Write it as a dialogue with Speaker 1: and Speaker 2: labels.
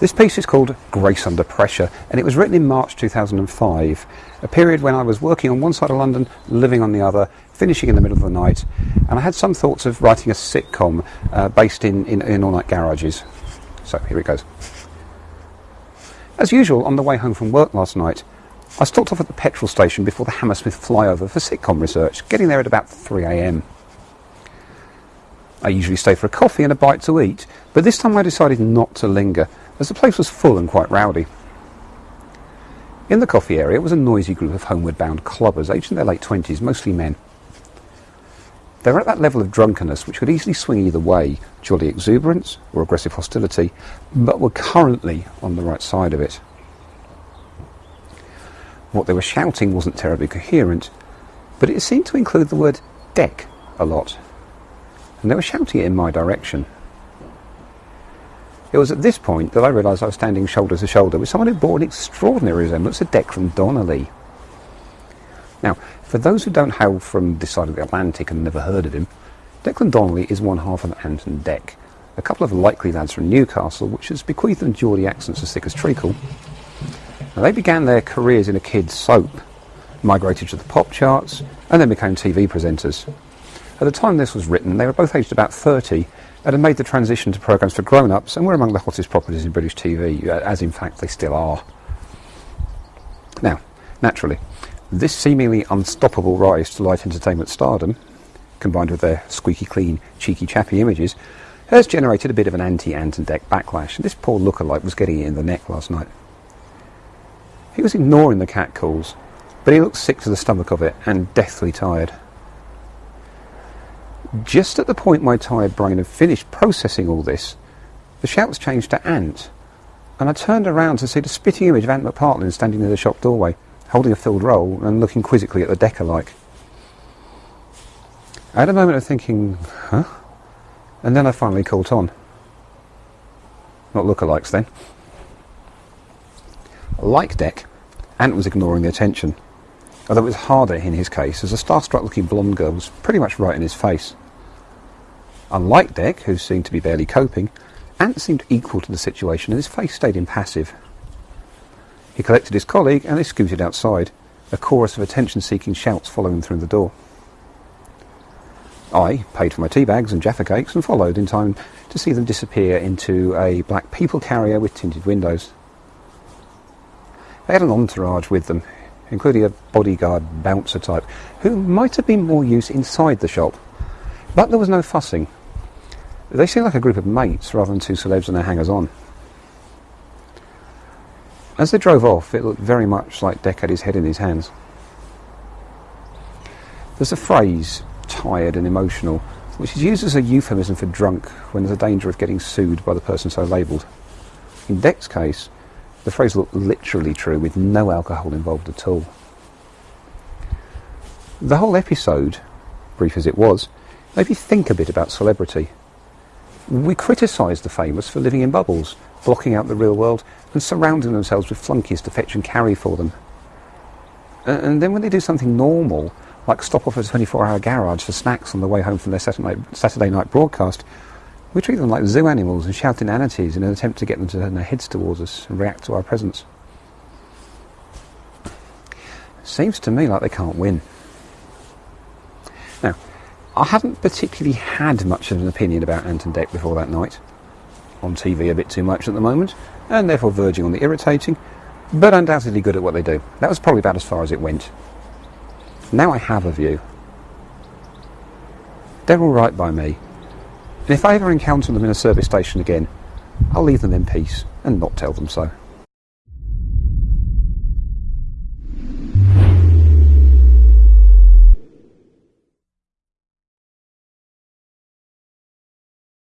Speaker 1: This piece is called Grace Under Pressure and it was written in March 2005, a period when I was working on one side of London, living on the other, finishing in the middle of the night, and I had some thoughts of writing a sitcom uh, based in, in, in all night garages. So here it goes. As usual, on the way home from work last night, I stopped off at the petrol station before the Hammersmith flyover for sitcom research, getting there at about 3am. I usually stay for a coffee and a bite to eat, but this time I decided not to linger as the place was full and quite rowdy. In the coffee area was a noisy group of homeward bound clubbers, aged in their late twenties, mostly men. They were at that level of drunkenness which could easily swing either way, jolly exuberance or aggressive hostility, but were currently on the right side of it. What they were shouting wasn't terribly coherent, but it seemed to include the word Dec a lot, and they were shouting it in my direction. It was at this point that I realised I was standing shoulder to shoulder with someone who bore an extraordinary resemblance to Declan Donnelly. Now, for those who don't hail from this side of the Atlantic and never heard of him, Declan Donnelly is one half of Ant and Dec, a couple of likely lads from Newcastle, which has bequeathed them Geordie accents as thick as treacle. Now, they began their careers in a kids' soap, migrated to the pop charts, and then became TV presenters. At the time this was written, they were both aged about 30 and had made the transition to programmes for grown-ups and were among the hottest properties in British TV, uh, as in fact they still are. Now, naturally, this seemingly unstoppable rise to light entertainment stardom, combined with their squeaky clean, cheeky chappy images, has generated a bit of an anti-Ant and Dec backlash, and this poor lookalike was getting it in the neck last night. He was ignoring the catcalls, but he looked sick to the stomach of it and deathly tired. Just at the point my tired brain had finished processing all this, the shouts changed to Ant, and I turned around to see the spitting image of Ant McPartlin standing near the shop doorway, holding a filled roll and looking quizzically at the decker like. I had a moment of thinking, huh? And then I finally caught on. Not lookalikes then. Like Dec, Ant was ignoring the attention, although it was harder in his case, as a starstruck looking blonde girl was pretty much right in his face. Unlike Dec, who seemed to be barely coping, Ant seemed equal to the situation and his face stayed impassive. He collected his colleague and they scooted outside, a chorus of attention-seeking shouts following through the door. I paid for my tea bags and Jaffa cakes and followed in time to see them disappear into a black people carrier with tinted windows. They had an entourage with them, including a bodyguard bouncer type, who might have been more use inside the shop. But there was no fussing. They seemed like a group of mates rather than two celebs and their hangers-on. As they drove off, it looked very much like Dec had his head in his hands. There's a phrase, tired and emotional, which is used as a euphemism for drunk when there's a danger of getting sued by the person so labelled. In Dec's case, the phrase looked literally true with no alcohol involved at all. The whole episode, brief as it was, made me think a bit about celebrity. We criticise the famous for living in bubbles, blocking out the real world, and surrounding themselves with flunkies to fetch and carry for them. And then when they do something normal, like stop off at a 24 hour garage for snacks on the way home from their Saturday night broadcast, we treat them like zoo animals and shout inanities in an attempt to get them to turn their heads towards us and react to our presence. Seems to me like they can't win. I haven't particularly had much of an opinion about Ant and Dec before that night. On TV a bit too much at the moment, and therefore verging on the irritating, but undoubtedly good at what they do. That was probably about as far as it went. Now I have a view. They're alright by me. And if I ever encounter them in a service station again, I'll leave them in peace and not tell them so.